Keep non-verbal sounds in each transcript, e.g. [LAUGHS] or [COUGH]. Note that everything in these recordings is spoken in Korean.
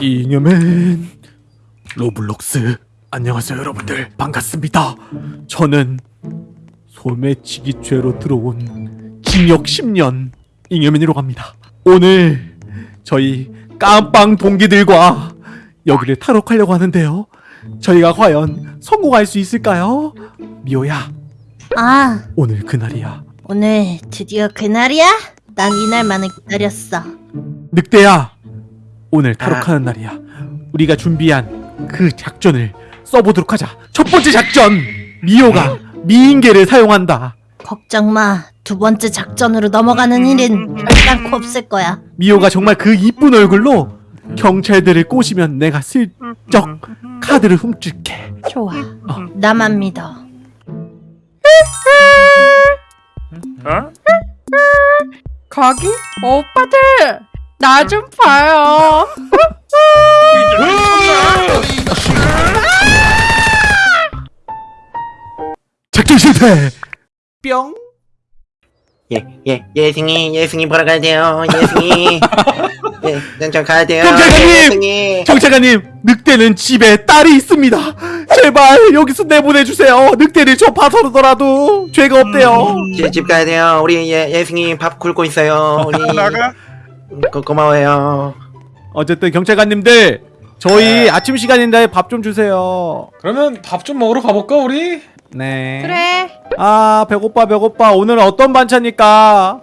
잉여맨 로블록스. 안녕하세요 여러분들. 반갑습니다. 저는 소매치기 죄로 들어온 징역 10년 잉여맨이라고 합니다. 오늘 저희 깜빵 동기들과 여기를 탈옥하려고 하는데요. 저희가 과연 성공할 수 있을까요? 미호야. 아, 오늘 그날이야. 오늘 드디어 그날이야? 난 이날만을 기다렸어. 늑대야 오늘 탈옥하는 날이야. 우리가 준비한 그 작전을 써보도록 하자. 첫 번째 작전! 미호가 미인계를 사용한다. 걱정 마. 두 번째 작전으로 넘어가는 일은 결단코 없을 거야. 미호가 정말 그 이쁜 얼굴로 경찰들을 꼬시면 내가 슬쩍 카드를 훔칠게. 좋아. 나만 믿어. 거기? 오빠들 나 좀 봐요. 작전 실패 뿅 예, 예, 예승이, 예승이 보러 가야 돼요, 예승이. [LAUGHS] 예, 난저 가야 돼요. 경찰관님! 예승이. 경찰관님 늑대는 집에 딸이 있습니다 제발 여기서 내보내주세요 늑대를 저 봐서라도 죄가 없대요 제집 가야 돼요. 우리 예, 예승이 밥 굶고 있어요. 우리. [LAUGHS] 나가? 고, 고마워요. 어쨌든 경찰관님들 저희 아침 시간인데 밥 좀 주세요 그러면 밥 좀 먹으러 가볼까 우리? 네 그래. 아 배고파 배고파 오늘은 어떤 반찬일까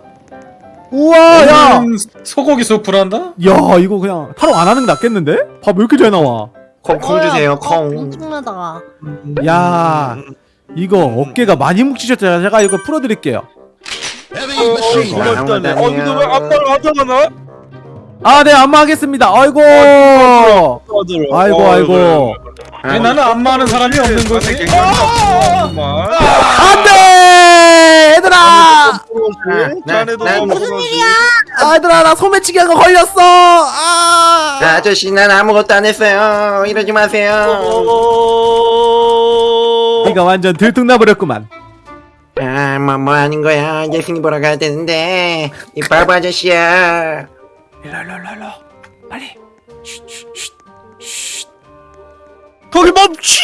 우와 야 오늘은 소고기 수프란다? 야 이거 그냥 타로 안 하는 게 낫겠는데? 밥 왜 이렇게 잘 나와 콩, 콩 주세요, 콩. 엄청나다. 야 이거 어깨가 많이 묵히셨잖아요 제가 이거 풀어드릴게요 고맙다네. 어 이거 왜 아빠를 하잖아? 아네 안마 하겠습니다. 아이고. 아이고 아이고. 왜 나는 안마하는 사람이 없는 거지? 안돼! 얘들아! 자네도 무슨 일이야? 아, 얘들아 나 소매치기 한거 걸렸어. 아. 아저씨, 난 아무것도 안 했어요. 이러지 마세요. 네가 완전 들통나버렸구만 아, 뭐, 뭐 하는 거야. 예승이 보러 가야 되는데. 이 바보 아저씨야. 일로 일로 일로 일로 빨리 쉿 쉿쉿 거기 멈추!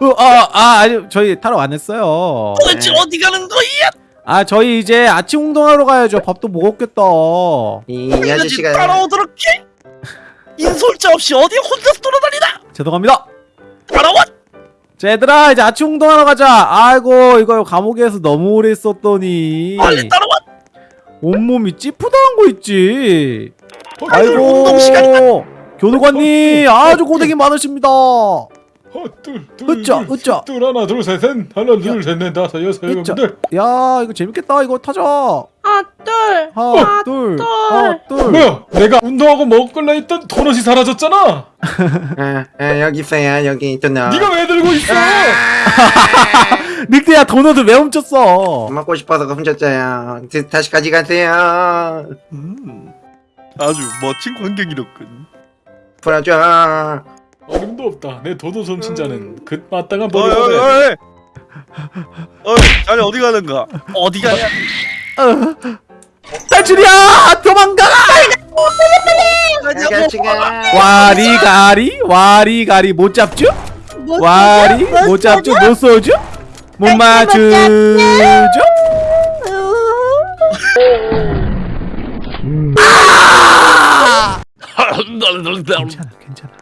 어, 아, 아, 아니, 저희 타러 안 했어요. 도대체 어디 가는 거야? 아, 저희 이제 아침 운동하러 가야죠. 밥도 먹었겠다. 이, 아저씨가. 따라오도록 해! 인솔자 없이 어디 혼자 돌아다니다! 죄송합니다. 따라와! 자, 얘들아, 이제 아침 운동하러 가자. 아이고, 이거 감옥에서 너무 오래 있었더니. 빨리 따라와! 온몸이 찌푸당한 거 있지. 아이고, 교도관님, 아주 고생이 많으십니다. 어, 둘, 둘, 하나 둘셋셋 하나 둘셋넷 다섯 여섯 일곱 으쌰. 여덟 야, 이거 재밌겠다. 이거 타자. 아, 둘. 하나, 둘, 하나, 둘. 뭐야 내가 운동하고 먹을라 했던 도넛이 사라졌잖아 아, 아, 여기 있어요. 여기 너. 네가 왜 들고 있어 [LAUGHS] 늑대야, 도넛을 왜 훔쳤어? 먹고 싶어서 훔쳤어요. 드- 다시 가져가세요. 음, 아주 멋진 광경이로군. 풀어줘. 어림도 없다 내 도넛 훔친 자는 그 마땅한 벌을 받아야 돼! 어이, 자네 어디 가는가? 어디 가냐? 탈출이야! 도망가라! 아저씨가. 와리가리 와리가리 못 잡죠? 와리 못 잡죠? 못 쏘죠? 못 맞추죠? 괜찮아 괜찮아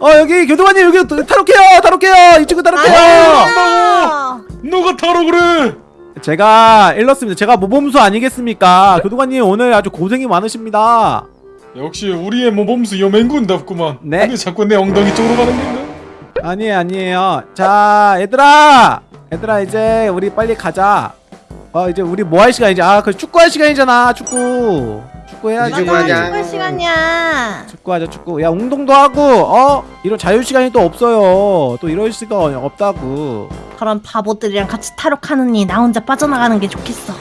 어 여기 교도관님 여기 또 탈옥해요 탈옥해요 이 친구 탈옥해요 아, 누가 타러 그래 제가 일렀습니다. 제가 모범수 아니겠습니까? 교도관님 오늘 아주 고생이 많으십니다. 역시 우리의 모범수 여맹군답구만. 네. 근데 자꾸 내 엉덩이 쪽으로 가는 건가? 아니에요 아니에요. 자 얘들아! 얘들아 이제 우리 빨리 가자. 어 이제 우리 뭐 할 시간이지? 아 그 축구할 시간이잖아 축구 축구 해야지 축구하자. 축구 시간이야. 축구하자 축구 야 운동도 하고 어 이런 자유 시간이 또 없어요 또 이럴 수가 없다고 그런 바보들이랑 같이 탈옥하느니 나 혼자 빠져나가는 게 좋겠어.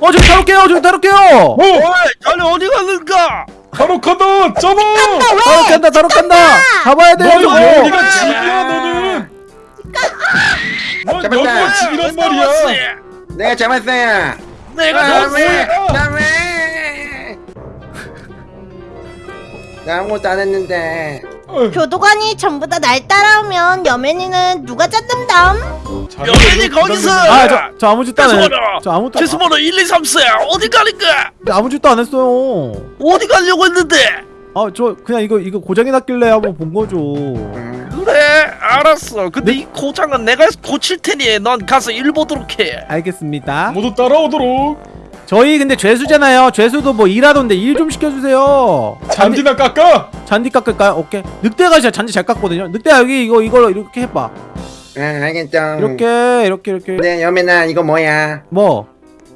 어 저기 탈옥해요 저기 탈옥해요 어! 어이! 자네 어디 가는가? 간다 잡아 탈옥한다 탈옥한다 잡아야 돼요 너는 저거 여기가 집이야 너는 넌 잡았다. 여기가 집이란 말이야 내가 잡았어요. 내가 아, 잡았어! 왜? 나 아무것도 안 했는데. 교도관이 전부 다 날 따라오면 여맨이는 누가 잡는담? 여맨이 거기서 아 저 저 아무 짓도 안 해. 저 아무것도 최수번호 1, 2, 3, 4 어디 가니까 아, 아무 짓도 안 했어요. 어디 가려고 했는데 아 저 그냥 이거 이거 고장이 났길래 한번 본 거죠. 음, 그래 알았어 근데 이 고장은 내가 고칠 테니 넌 가서 일 보도록 해 알겠습니다. 모두 따라오도록. 저희 근데 죄수잖아요. 죄수도 뭐 일하던데 일 좀 시켜주세요. 잔디나 깎아. 잔디 깎을까요? 오케이. 늑대가 진짜 잔디 잘 깎거든요. 늑대야 여기 이거 이걸로 이렇게 해봐. 아, 알겠죠. 이렇게 이렇게 이렇게. 네, 여매나 이거 뭐야? 뭐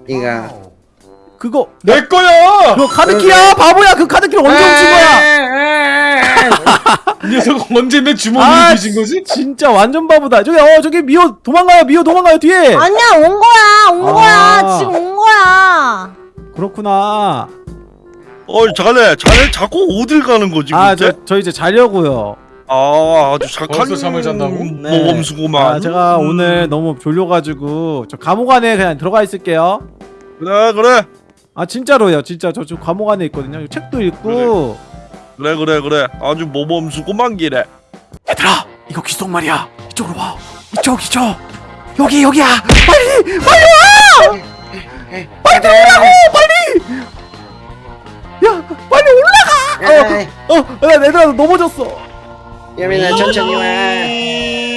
이거. 그거 내 거야. 그거 카드키야 바보야 그 카드키를 언제 훔친 거야? 이 녀석 언제 내 주머니에 아, 뒤진 거지? 진짜 완전 바보다. 저기 어 저기 미호 도망가요 미호 도망가요 뒤에. 아니야 온 거야 온 아. 거야 지금 온 거야. 그렇구나. 어이 자네 자네 자꾸 어딜 가는 거지 아 근데? 저저 이제 자려고요. 아 아주 착한 벌써 잠을 잔다고? 네. 모범수구만 아 제가 음. 오늘 너무 졸려가지고 저 감옥 안에 그냥 들어가 있을게요. 그래 그래 아 진짜로요 진짜 저 지금 감옥 안에 있거든요. 책도 읽고. 그래 그래 그래 아주 모범수구만 기래 얘들아 이거 귀속말이야. 이쪽으로 와. 이쪽 이쪽. 여기 여기야. 빨리 빨리 와. 빨리 들어오라고! 빨리. 야 빨리 올라가. 어, 어, 야, 얘들아 넘어졌어. 여매나 천천히 와.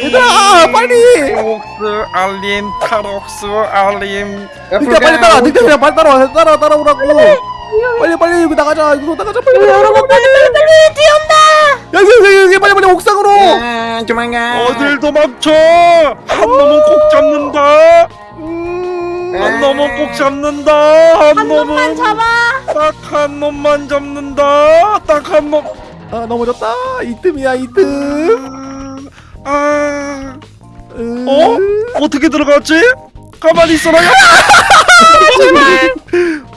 얘들아, 빨리. 탈옥수 알림 탈옥수 알림 늑대 빨리 가. 따라, 늑대 그냥 빨리 따라와, 따라 따라오라고. 빨리 빨리 여기 나가자, 이거 나가자, 빨리 여러분 빨리 빨리 빨리 뛰어온다. 여기 여기 여기 빨리 빨리 옥상으로. 아, 도망가. 어딜 도망쳐 한 놈은 꼭 잡는다 음, 한 놈은 꼭 잡는다 한, 한 놈은 놈만 잡아. 딱 한 놈만 잡는다 딱 한놈 아 넘어졌다. 이 틈이야 이 틈. 아 음. 어? 어떻게 들어갔지? 가만히 있어라 야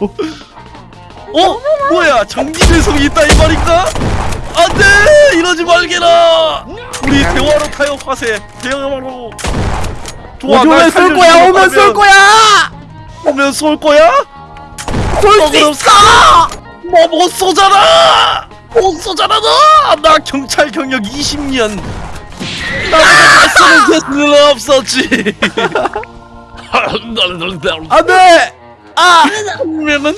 어? 뭐야? 전기배송이 있다 이 말인가? 안돼! 이러지 말게라! 우리 대화로 타협하세. 대화로. 좋아 날 오면 쏠 거야, 오면 쏠 거야. 오면 쏠 거야? 쏠수 있어. 뭐못 쏘잖아! 못 쏘잖아 너 나 경찰 경력 20년. 나보다 잘 쏘는 개수는 없었지. [LAUGHS] [LAUGHS] 안돼. 아, 분명은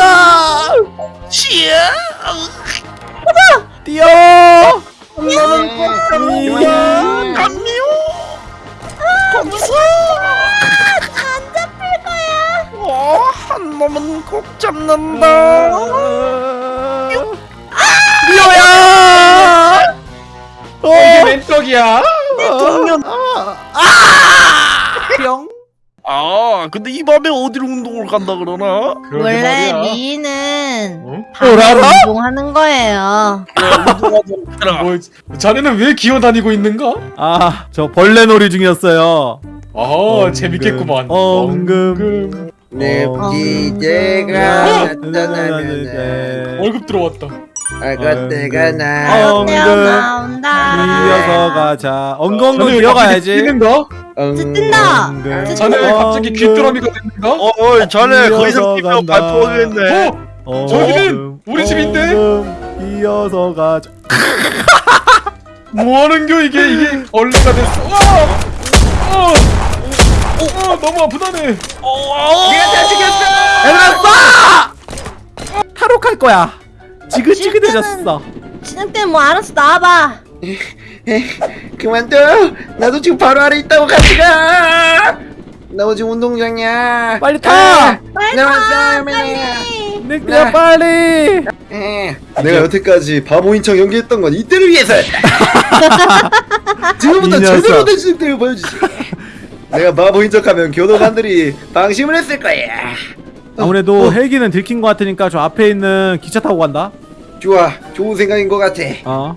아, 치야 뛰어. 그만. 감미요 거기서 안 잡힐 거야. 어, 한 놈은 꼭 잡는다 미호야. 어. 이게 웬 떡이야? 근데 이 밤에 어디로 운동을 간다 그러나 원래 말이야. 미인은 어? 밤에? 운동하는 거예요. 뭐 자네는 왜 기어다니고 있는가? 아, 저 벌레 놀이 중이었어요. 아 엉금, 재밌겠구만. 엉금. 내 어. 기대가 네. 나타나면 월급 들어왔다. 어. 나. 엉금. 나온다. 이어서 가자. 자네 뛰어가야지. 뛰는가? 뜬다. 엉금. 자네 왜 갑자기. 귀뚜라미가 됐는가? 어, 어이 자네 이상 뛰면 간다. 발포하겠네 어? 저기는 우리 집인데? 이어서 가자. [LAUGHS] 뭐하는겨 이게 이게 얼레가 됐어. 와! 어! 어! 너무 아프다네. 어, 내가 다 죽였어. 얘들아 쏴! 탈옥할 거야. 지긋지긋해졌어. 진흙 때문에 뭐 알아서 나와봐. 그만둬. 나도 지금 바로 아래 있다고 같이 가. 나 지금 운동장이야. 빨리 타! 아, 빨리 나 타, 왔어. 빨리. 늑대야 네. 빨리. 에, 내가 여태까지 바보인 척 연기했던 건 이때를 위해서였다. [LAUGHS] 지금부터. 제대로 된 실력을 보여주지. 내가 바보 인 척하면 교도관들이 방심을 했을 거야. 아무래도 헬기는 들킨 것 같으니까 저 앞에 있는 기차 타고 간다. 좋아, 좋은 생각인 것 같아. 어.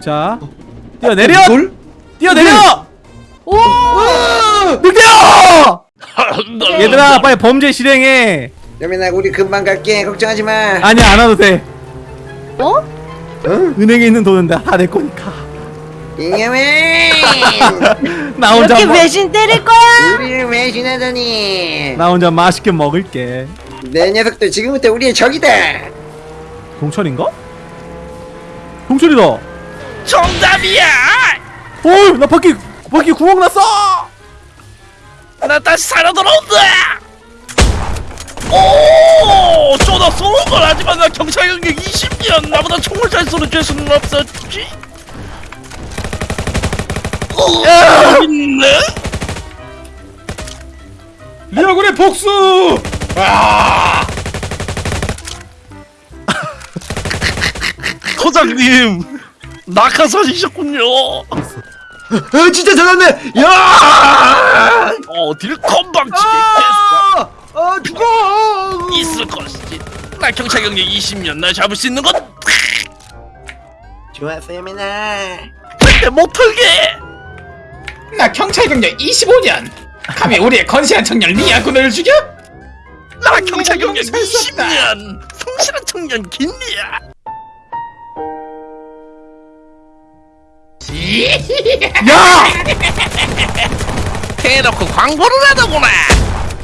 자, 뛰어 내려. 돌? 뛰어 내려. 오. 늑대야! [LAUGHS] 얘들아 빨리 범죄 실행해. 여민아, 우리 금방 갈게. 걱정하지 마. 아니야 안 와도 돼. 어? 응? 은행에 있는 돈은 다 내 거니까. [LAUGHS] 나 혼자 이렇게 마- 배신 때릴 거야? 우리를 외신하다니. 나 혼자 맛있게 먹을게. 내 녀석들 지금부터 우리의 적이다. 동철인가? 동철이다 정답이야 어나 바퀴 바퀴 구멍 났어 나 다시 살아 돌아온다 오 쪼다 쏘는 걸 하지만 나 경찰 경력 20년 나보다 총을 잘 쏘는 죄수는 없었지 있네 리아군의 복수! 아! [LAUGHS] 소장님 낙하산이셨군요 아, 진짜 잘났네. 야! 어 딜 건방지게 아, 아, 죽어. 있을 것이지 나 경찰 경력 20년 날 잡을 수 있는 건 좋았어요, 맨날. 절대 못 털게 나 경찰 경력 25년! 감히 우리의 건실한 청년 리아군을 죽여? 나 경찰 경력 살수 없다. 20년 성실한 청년 김리야 야 [LAUGHS] 대놓고 광고를 하더구나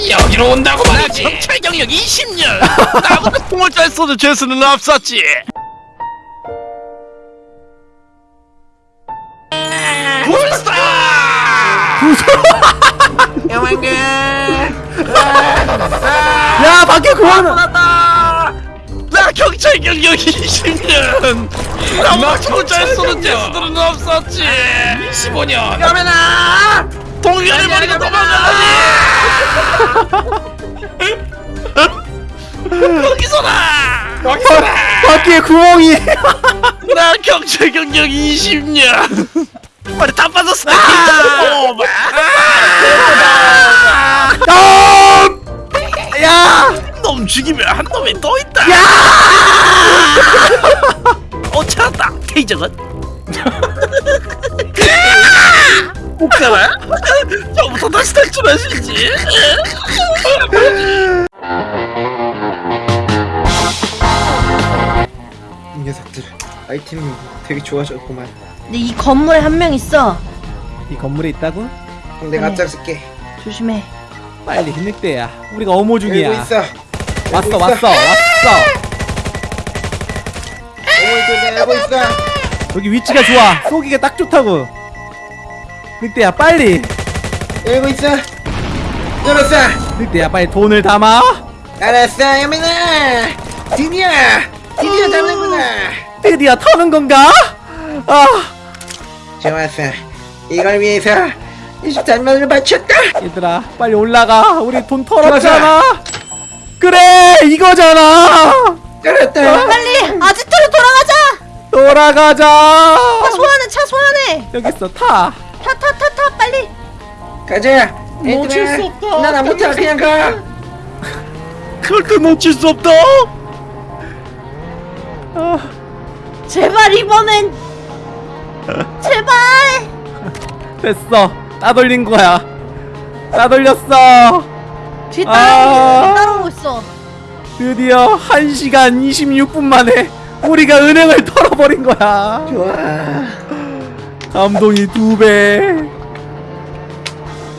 여기로 온다고 나 말이지! 경찰 경력 20년 나보다 총을 잘 쏘는 죄수는 없었지 영왕군. 야 바퀴 구멍 나. 나 경찰 경력 20년. 나보다 총을 잘 쏘는 죄수들은 없었지. 25년! 여맨아! 동료를 버리고 도망가다니. 거기서라. 바퀴에 구멍이. 나 경찰 경력 20년. 머리 [LAUGHS] 다 빠졌어. 아! 야 놈 죽이면 한 놈이 또 있다 어 찾았다 케이저건 [LAUGHS] 복사라 처음부터 다시 탈출하시지 이 녀석들 아이템이 되게 좋아졌구만. 근데 이 건물에 한 명 있어. 이 건물에 있다고? 그럼 내가 아니. 앞장설게. 조심해. 빨리 늑대야 우리가 어모 중이야 있어. 왔어 왔어. 왔어 오고 있어, 있어. 여기 위치가 좋아 쏘기가 딱 좋다고 늑대야 빨리 열고 있어. 열었어. 늑대야 빨리 돈을 담아 알았어, 여맨아. 드디어, 드디어 잡는구나. 드디어 터는 건가? 아 좋았어. 이걸 위해서 23만 원을 바쳤다. 얘들아 빨리 올라가 우리 돈 털었잖아 그래 이거잖아 알았다. 빨리 아지트로 돌아가자. 돌아가자 차 소환해. 차 소환해. 여기 있어 타 타 타 타 타 빨리. 가자. 놓칠 수 없다. 난안 못해. 그냥 가. 절대 놓칠 수 없다 아, 제발 이번엔. 제발. 됐어 따돌린 거야. 따돌렸어. 뒤 아. 따라오고 따라오고 있어. 드디어 1시간 26분 만에 우리가 은행을 [LAUGHS] 털어버린 거야. 좋아. 감동이 두배.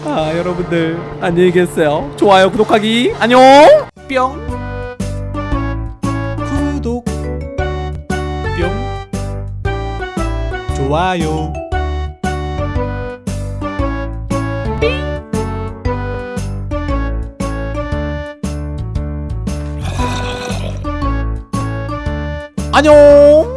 아 여러분들 안녕히 계세요. 좋아요 구독하기. 안녕. 뿅. 구독. 뿅. 좋아요 안녕